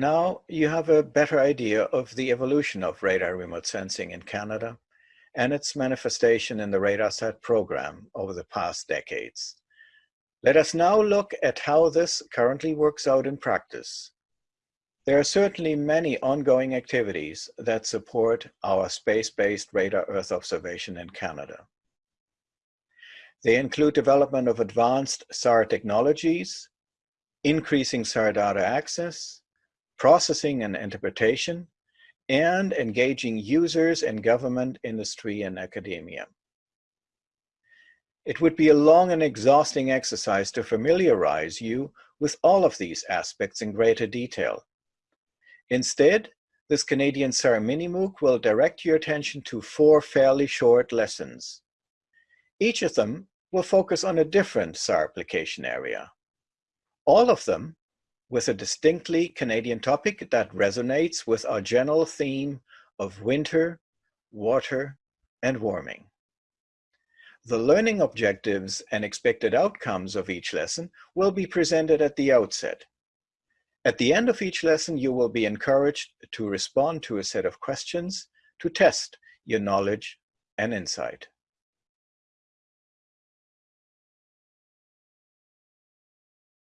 Now you have a better idea of the evolution of radar remote sensing in Canada and its manifestation in the RadarSat program over the past decades. Let us now look at how this currently works out in practice there are certainly many ongoing activities that support our space-based radar Earth observation in Canada. They include development of advanced SAR technologies, increasing SAR data access, processing and interpretation, and engaging users in government, industry, and academia. It would be a long and exhausting exercise to familiarize you with all of these aspects in greater detail. Instead, this Canadian SAR mini MOOC will direct your attention to four fairly short lessons. Each of them will focus on a different SAR application area. All of them with a distinctly Canadian topic that resonates with our general theme of winter, water, and warming. The learning objectives and expected outcomes of each lesson will be presented at the outset. At the end of each lesson, you will be encouraged to respond to a set of questions to test your knowledge and insight.